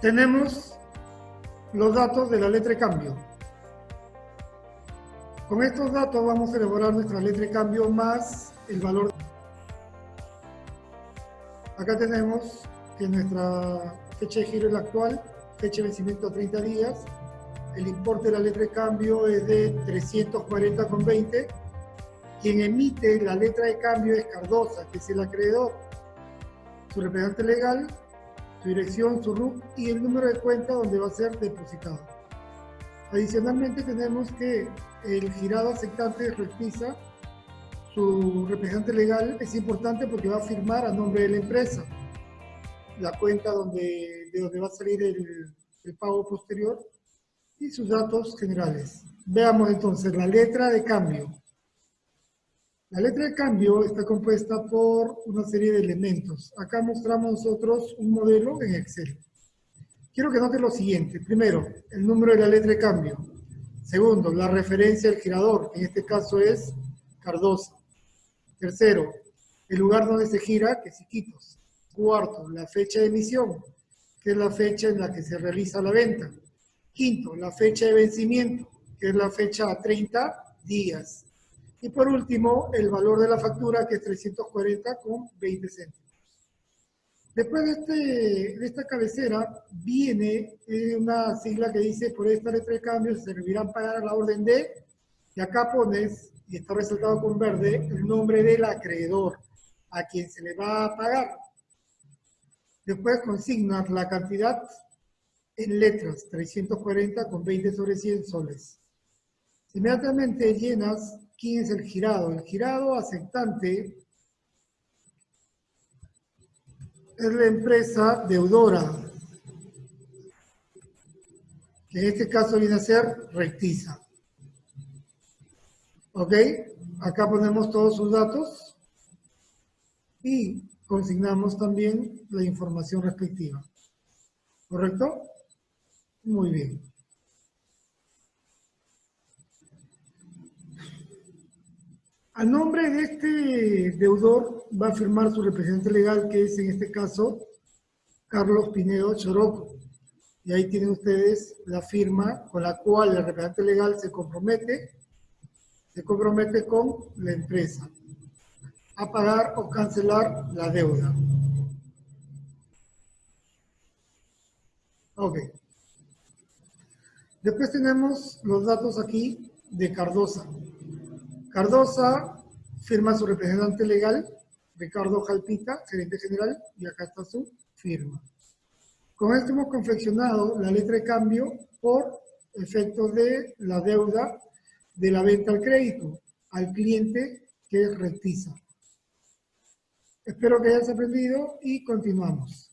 tenemos los datos de la letra de cambio. Con estos datos vamos a elaborar nuestra letra de cambio más el valor. Acá tenemos que nuestra fecha de giro es la actual, fecha de vencimiento 30 días, el importe de la letra de cambio es de 340,20, quien emite la letra de cambio es Cardosa, que es el acreedor, su representante legal su dirección, su RUC y el número de cuenta donde va a ser depositado. Adicionalmente tenemos que el girado aceptante repisa su representante legal es importante porque va a firmar a nombre de la empresa la cuenta donde, de donde va a salir el, el pago posterior y sus datos generales. Veamos entonces la letra de cambio. La letra de cambio está compuesta por una serie de elementos. Acá mostramos nosotros un modelo en Excel. Quiero que noten lo siguiente. Primero, el número de la letra de cambio. Segundo, la referencia al girador, en este caso es Cardosa. Tercero, el lugar donde se gira, que es Iquitos. Cuarto, la fecha de emisión, que es la fecha en la que se realiza la venta. Quinto, la fecha de vencimiento, que es la fecha a 30 días. Y por último, el valor de la factura, que es 340 con 20 céntimos. Después de, este, de esta cabecera viene eh, una sigla que dice, por esta letra de cambio se servirán pagar la orden de, y acá pones, y está resaltado con verde, el nombre del acreedor, a quien se le va a pagar. Después consignas la cantidad en letras, 340 con 20 sobre 100 soles. Inmediatamente llenas ¿Quién es el girado? El girado aceptante es la empresa deudora, que en este caso viene a ser Rectiza. ¿Ok? Acá ponemos todos sus datos y consignamos también la información respectiva. ¿Correcto? Muy bien. A nombre de este deudor va a firmar su representante legal, que es en este caso Carlos Pinedo Choroco. Y ahí tienen ustedes la firma con la cual el representante legal se compromete, se compromete con la empresa a pagar o cancelar la deuda. Ok. Después tenemos los datos aquí de Cardosa. Cardosa firma su representante legal, Ricardo Jalpita, gerente general, y acá está su firma. Con esto hemos confeccionado la letra de cambio por efecto de la deuda de la venta al crédito al cliente que retiza. Espero que hayas aprendido y continuamos.